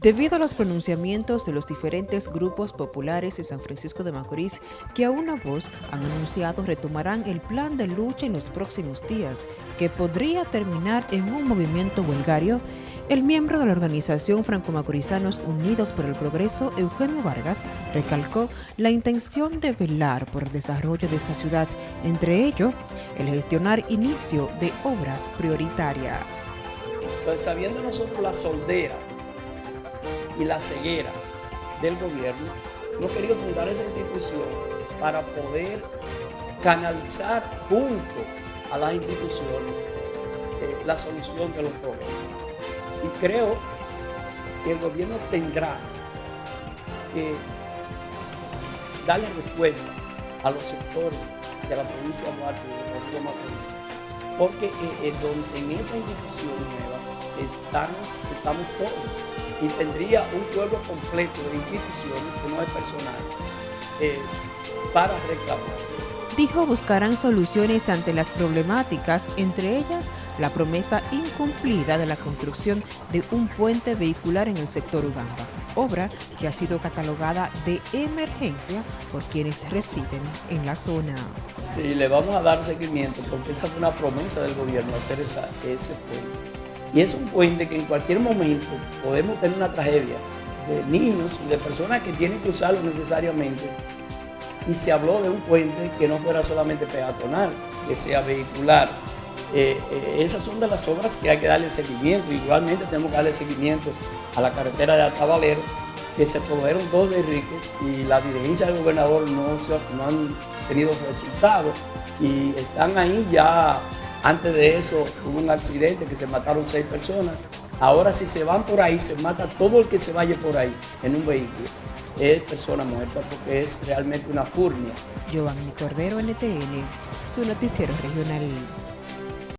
Debido a los pronunciamientos de los diferentes grupos populares de San Francisco de Macorís, que a una voz han anunciado retomarán el plan de lucha en los próximos días, que podría terminar en un movimiento huelgario, el miembro de la organización Franco-Macorizanos Unidos por el Progreso, Eufemio Vargas, recalcó la intención de velar por el desarrollo de esta ciudad, entre ello, el gestionar inicio de obras prioritarias. Pues sabiendo nosotros la soldera y la ceguera del gobierno, no quería fundar esa institución para poder canalizar junto a las instituciones eh, la solución de los problemas. Y creo que el gobierno tendrá que darle respuesta a los sectores de la provincia de Duarte de la provincia, porque eh, eh, en esta institución nueva estamos todos y tendría un pueblo completo de instituciones, que no es personal, eh, para reclamar. Dijo buscarán soluciones ante las problemáticas, entre ellas la promesa incumplida de la construcción de un puente vehicular en el sector Ugamba, obra que ha sido catalogada de emergencia por quienes residen en la zona. Sí, le vamos a dar seguimiento porque esa fue una promesa del gobierno hacer esa, ese puente y es un puente que en cualquier momento podemos tener una tragedia de niños y de personas que tienen que usarlo necesariamente. Y se habló de un puente que no fuera solamente peatonal, que sea vehicular. Eh, eh, esas son de las obras que hay que darle seguimiento. Igualmente tenemos que darle seguimiento a la carretera de Atabalero, que se produjeron dos de Enríquez y la dirigencia del gobernador no, no han tenido resultados y están ahí ya antes de eso hubo un accidente que se mataron seis personas. Ahora si se van por ahí, se mata todo el que se vaya por ahí en un vehículo. Es persona muerta porque es realmente una furnia. Giovanni Cordero, NTN, su noticiero regional.